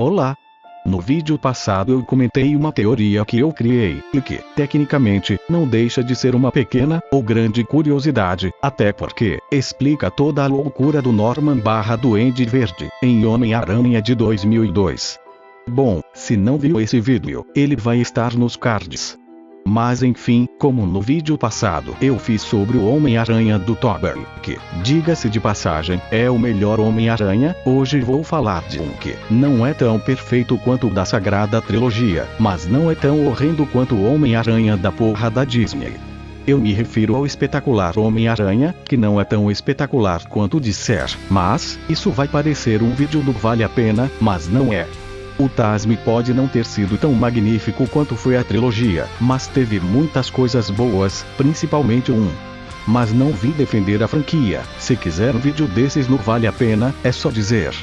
Olá! No vídeo passado eu comentei uma teoria que eu criei, e que, tecnicamente, não deixa de ser uma pequena, ou grande curiosidade, até porque, explica toda a loucura do Norman barra Duende Verde, em Homem-Aranha de 2002. Bom, se não viu esse vídeo, ele vai estar nos cards. Mas enfim, como no vídeo passado eu fiz sobre o Homem-Aranha do Tobey, que, diga-se de passagem, é o melhor Homem-Aranha, hoje vou falar de um que não é tão perfeito quanto o da sagrada trilogia, mas não é tão horrendo quanto o Homem-Aranha da porra da Disney. Eu me refiro ao espetacular Homem-Aranha, que não é tão espetacular quanto disser, mas, isso vai parecer um vídeo do Vale a Pena, mas não é. O Tasme pode não ter sido tão magnífico quanto foi a trilogia, mas teve muitas coisas boas, principalmente um. Mas não vim defender a franquia, se quiser um vídeo desses no Vale a Pena, é só dizer.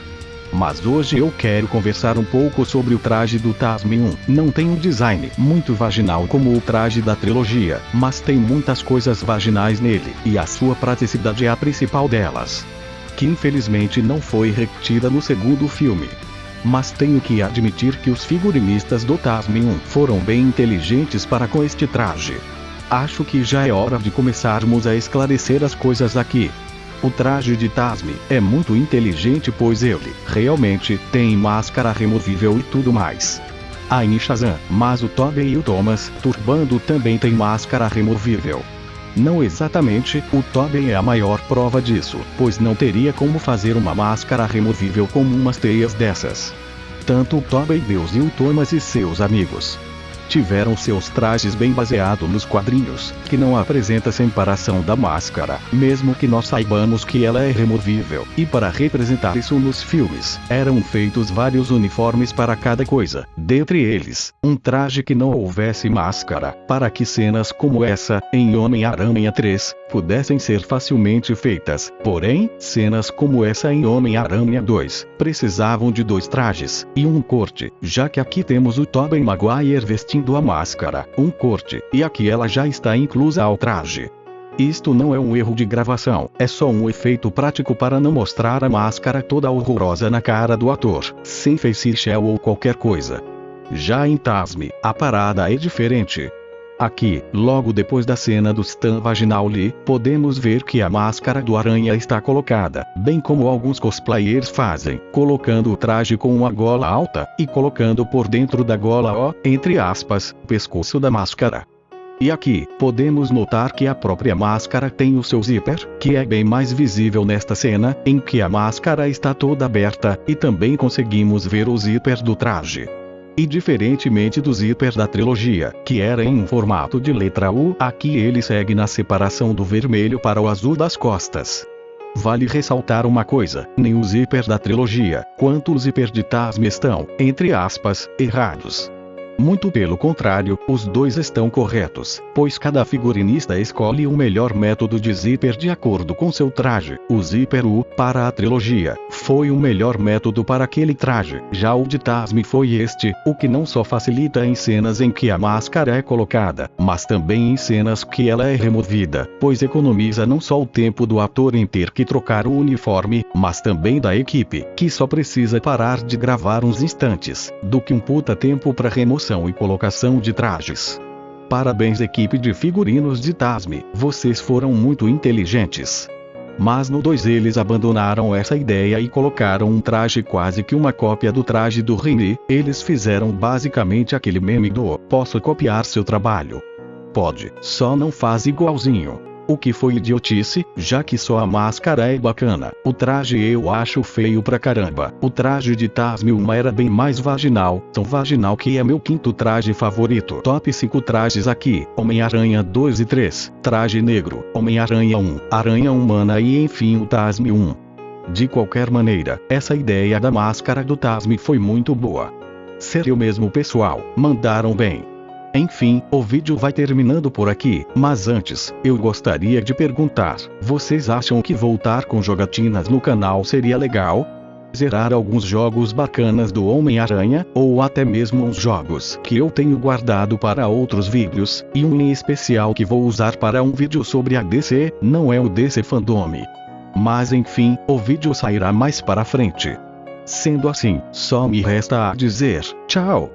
Mas hoje eu quero conversar um pouco sobre o traje do Tasme 1. Não tem um design muito vaginal como o traje da trilogia, mas tem muitas coisas vaginais nele, e a sua praticidade é a principal delas. Que infelizmente não foi repetida no segundo filme mas tenho que admitir que os figurinistas do Tasmium foram bem inteligentes para com este traje. Acho que já é hora de começarmos a esclarecer as coisas aqui. O traje de Tasmi é muito inteligente pois ele, realmente, tem máscara removível e tudo mais. A Shazam, mas o Tobey e o Thomas, Turbando também tem máscara removível. Não exatamente, o Tobey é a maior prova disso, pois não teria como fazer uma máscara removível com umas teias dessas. Tanto o Tobey Deus e o Thomas e seus amigos tiveram seus trajes bem baseados nos quadrinhos, que não apresenta separação da máscara, mesmo que nós saibamos que ela é removível, e para representar isso nos filmes, eram feitos vários uniformes para cada coisa, dentre eles, um traje que não houvesse máscara, para que cenas como essa, em Homem-Aranha 3, pudessem ser facilmente feitas. Porém, cenas como essa em Homem-Aranha 2, precisavam de dois trajes, e um corte, já que aqui temos o Tobey Maguire vestindo a máscara, um corte, e aqui ela já está inclusa ao traje. Isto não é um erro de gravação, é só um efeito prático para não mostrar a máscara toda horrorosa na cara do ator, sem face shell ou qualquer coisa. Já em Tasme, a parada é diferente. Aqui, logo depois da cena do Stan Vaginal Lee, podemos ver que a máscara do aranha está colocada, bem como alguns cosplayers fazem, colocando o traje com uma gola alta, e colocando por dentro da gola o, entre aspas, pescoço da máscara. E aqui, podemos notar que a própria máscara tem o seu zíper, que é bem mais visível nesta cena, em que a máscara está toda aberta, e também conseguimos ver o zíper do traje. E diferentemente do zíper da trilogia, que era em um formato de letra U, aqui ele segue na separação do vermelho para o azul das costas. Vale ressaltar uma coisa, nem o zíper da trilogia, quanto o zíper de Tasme estão, entre aspas, errados. Muito pelo contrário, os dois estão corretos, pois cada figurinista escolhe o melhor método de zíper de acordo com seu traje. O zíper U, para a trilogia, foi o melhor método para aquele traje. Já o de Tasme foi este, o que não só facilita em cenas em que a máscara é colocada, mas também em cenas que ela é removida, pois economiza não só o tempo do ator em ter que trocar o uniforme, mas também da equipe, que só precisa parar de gravar uns instantes, do que um puta tempo para remoção e colocação de trajes. Parabéns equipe de figurinos de Tasme, vocês foram muito inteligentes. Mas no 2 eles abandonaram essa ideia e colocaram um traje quase que uma cópia do traje do Remy, eles fizeram basicamente aquele meme do posso copiar seu trabalho. Pode, só não faz igualzinho. O que foi idiotice, já que só a máscara é bacana. O traje eu acho feio pra caramba. O traje de Tasmilma era bem mais vaginal, tão vaginal que é meu quinto traje favorito. Top 5 trajes aqui: Homem-Aranha 2 e 3, Traje Negro, Homem-Aranha 1, Aranha Humana e enfim o Tasme 1. De qualquer maneira, essa ideia da máscara do Tasme foi muito boa. Ser eu mesmo pessoal, mandaram bem. Enfim, o vídeo vai terminando por aqui, mas antes, eu gostaria de perguntar: vocês acham que voltar com jogatinas no canal seria legal? Zerar alguns jogos bacanas do Homem-Aranha, ou até mesmo uns jogos que eu tenho guardado para outros vídeos, e um em especial que vou usar para um vídeo sobre a DC, não é o DC Fandome. Mas enfim, o vídeo sairá mais para frente. Sendo assim, só me resta a dizer: tchau.